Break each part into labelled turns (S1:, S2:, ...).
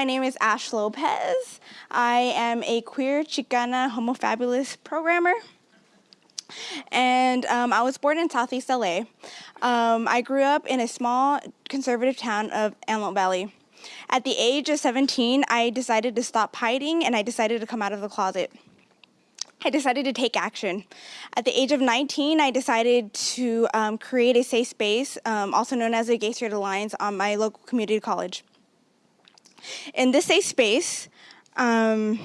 S1: my name is Ash Lopez. I am a queer Chicana homofabulous programmer. And um, I was born in Southeast LA. Um, I grew up in a small conservative town of Antelope Valley. At the age of 17, I decided to stop hiding and I decided to come out of the closet. I decided to take action. At the age of 19, I decided to um, create a safe space, um, also known as the Gay Straight Alliance, on my local community college. In this safe space, um,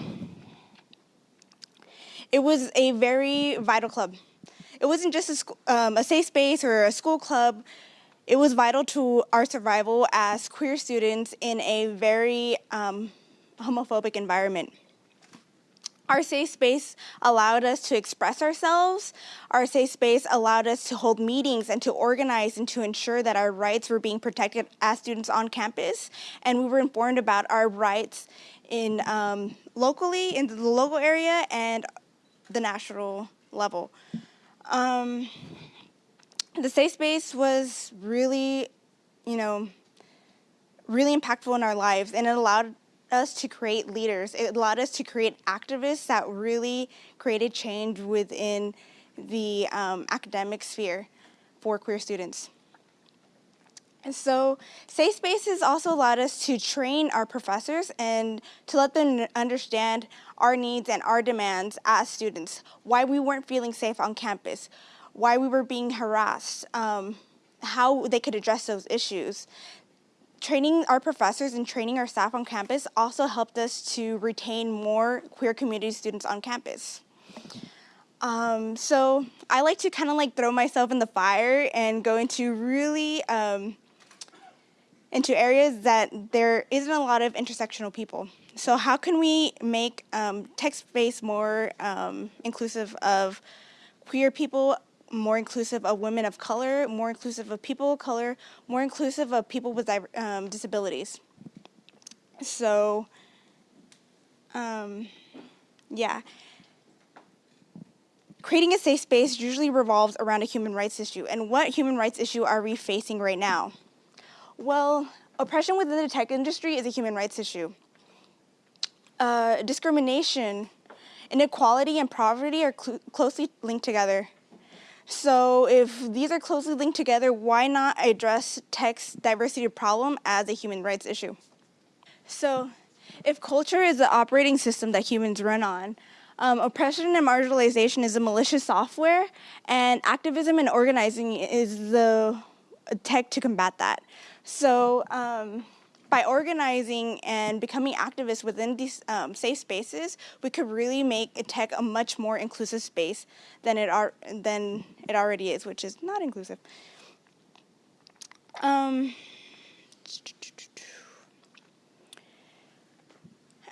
S1: it was a very vital club. It wasn't just a, um, a safe space or a school club. It was vital to our survival as queer students in a very um, homophobic environment. Our safe space allowed us to express ourselves. Our safe space allowed us to hold meetings and to organize and to ensure that our rights were being protected as students on campus. And we were informed about our rights in um, locally, in the local area and the national level. Um, the safe space was really, you know, really impactful in our lives and it allowed us to create leaders. It allowed us to create activists that really created change within the um, academic sphere for queer students. And so Safe Spaces also allowed us to train our professors and to let them understand our needs and our demands as students, why we weren't feeling safe on campus, why we were being harassed, um, how they could address those issues. Training our professors and training our staff on campus also helped us to retain more queer community students on campus. Um, so I like to kind of like throw myself in the fire and go into really um, into areas that there isn't a lot of intersectional people. So how can we make um, tech space more um, inclusive of queer people more inclusive of women of color, more inclusive of people of color, more inclusive of people with um, disabilities. So, um, yeah. Creating a safe space usually revolves around a human rights issue. And what human rights issue are we facing right now? Well, oppression within the tech industry is a human rights issue. Uh, discrimination, inequality, and poverty are cl closely linked together. So if these are closely linked together, why not address text diversity problem as a human rights issue? So if culture is the operating system that humans run on, um, oppression and marginalization is a malicious software, and activism and organizing is the tech to combat that. So um, by organizing and becoming activists within these um, safe spaces, we could really make tech a much more inclusive space than it, are, than it already is, which is not inclusive. Um,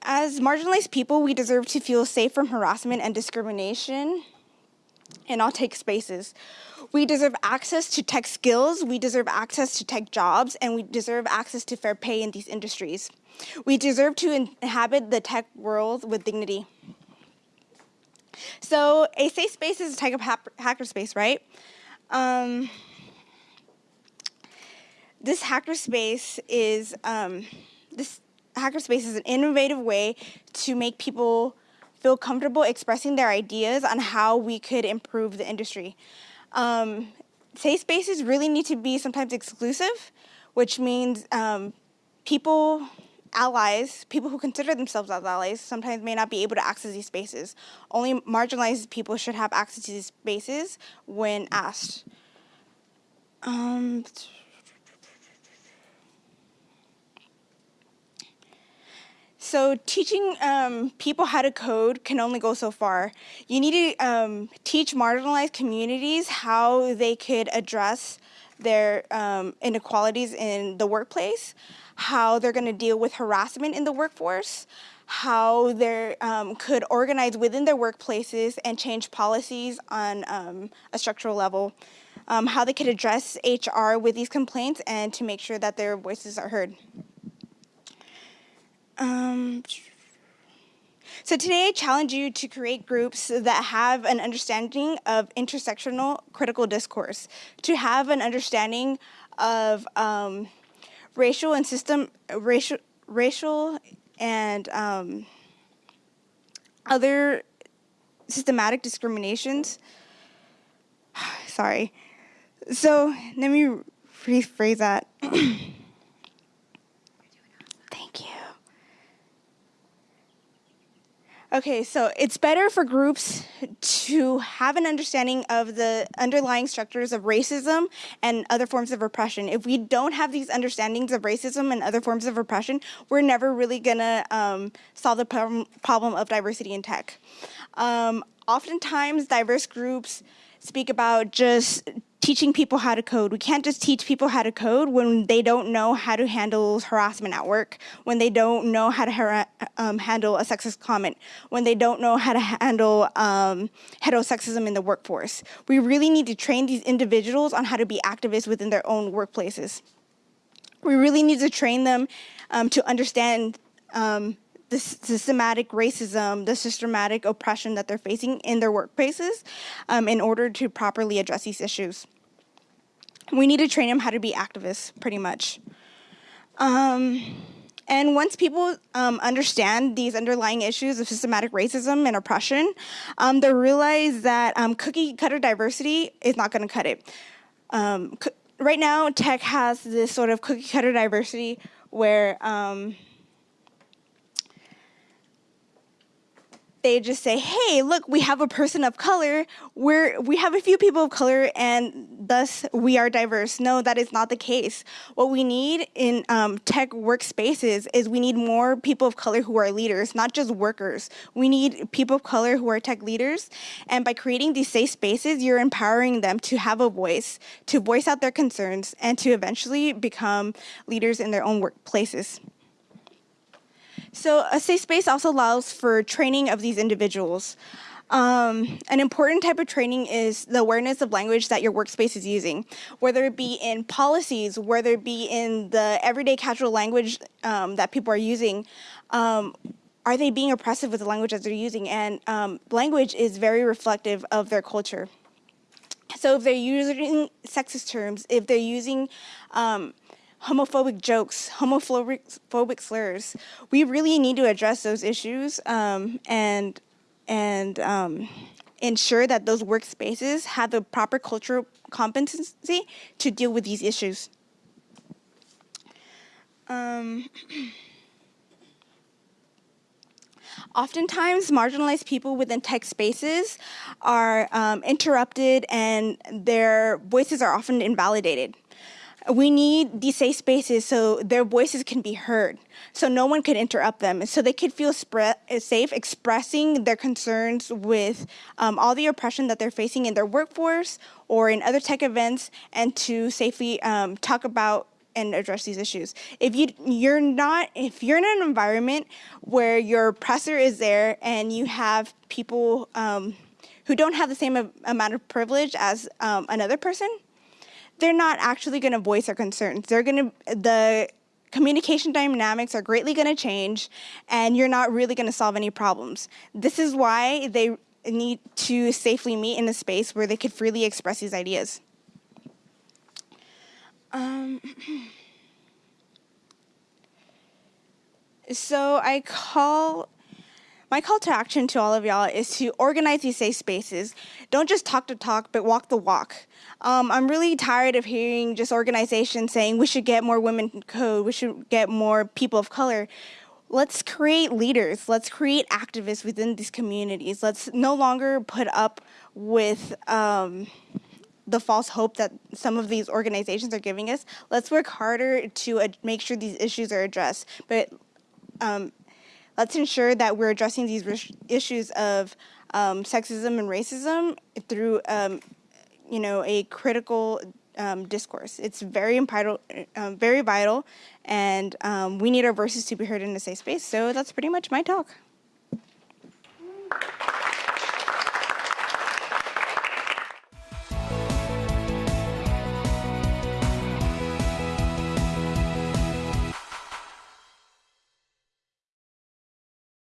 S1: as marginalized people, we deserve to feel safe from harassment and discrimination in all tech spaces. We deserve access to tech skills, we deserve access to tech jobs, and we deserve access to fair pay in these industries. We deserve to inhabit the tech world with dignity. So a safe space is a type of hackerspace, right? Um, this hackerspace is um, this hackerspace is an innovative way to make people feel comfortable expressing their ideas on how we could improve the industry. Um, safe spaces really need to be sometimes exclusive, which means um, people, allies, people who consider themselves as allies, sometimes may not be able to access these spaces. Only marginalized people should have access to these spaces when asked. Um, So teaching um, people how to code can only go so far. You need to um, teach marginalized communities how they could address their um, inequalities in the workplace, how they're going to deal with harassment in the workforce, how they um, could organize within their workplaces and change policies on um, a structural level, um, how they could address HR with these complaints and to make sure that their voices are heard. Um, so today I challenge you to create groups that have an understanding of intersectional critical discourse, to have an understanding of um, racial and system racial racial and um, other systematic discriminations. Sorry. So let me rephrase that. Thank you. Okay, so it's better for groups to have an understanding of the underlying structures of racism and other forms of oppression. If we don't have these understandings of racism and other forms of oppression, we're never really gonna um, solve the problem, problem of diversity in tech. Um, oftentimes, diverse groups speak about just teaching people how to code. We can't just teach people how to code when they don't know how to handle harassment at work, when they don't know how to um, handle a sexist comment, when they don't know how to handle um, heterosexism in the workforce. We really need to train these individuals on how to be activists within their own workplaces. We really need to train them um, to understand um, the systematic racism, the systematic oppression that they're facing in their workplaces um, in order to properly address these issues. We need to train them how to be activists, pretty much. Um, and once people um, understand these underlying issues of systematic racism and oppression, um, they realize that um, cookie cutter diversity is not going to cut it. Um, right now, tech has this sort of cookie cutter diversity where they just say, hey, look, we have a person of color. We're, we have a few people of color and thus we are diverse. No, that is not the case. What we need in um, tech workspaces is we need more people of color who are leaders, not just workers. We need people of color who are tech leaders. And by creating these safe spaces, you're empowering them to have a voice, to voice out their concerns, and to eventually become leaders in their own workplaces. So a safe space also allows for training of these individuals. Um, an important type of training is the awareness of language that your workspace is using, whether it be in policies, whether it be in the everyday casual language um, that people are using. Um, are they being oppressive with the language that they're using? And um, language is very reflective of their culture. So if they're using sexist terms, if they're using um, homophobic jokes, homophobic slurs. We really need to address those issues um, and and um, ensure that those workspaces have the proper cultural competency to deal with these issues. Um, oftentimes, marginalized people within tech spaces are um, interrupted and their voices are often invalidated. We need these safe spaces so their voices can be heard, so no one could interrupt them, so they could feel safe expressing their concerns with um, all the oppression that they're facing in their workforce or in other tech events, and to safely um, talk about and address these issues. If you you're not if you're in an environment where your oppressor is there and you have people um, who don't have the same amount of privilege as um, another person, they're not actually going to voice their concerns. They're going to, the communication dynamics are greatly going to change and you're not really going to solve any problems. This is why they need to safely meet in a space where they could freely express these ideas. Um, so I call my call to action to all of y'all is to organize these safe spaces. Don't just talk the talk, but walk the walk. Um, I'm really tired of hearing just organizations saying we should get more women in code, we should get more people of color. Let's create leaders. Let's create activists within these communities. Let's no longer put up with um, the false hope that some of these organizations are giving us. Let's work harder to uh, make sure these issues are addressed. But um, let's ensure that we're addressing these issues of um, sexism and racism through, um, you know, a critical um, discourse. It's very vital, um, very vital, and um, we need our voices to be heard in a safe space. So that's pretty much my talk.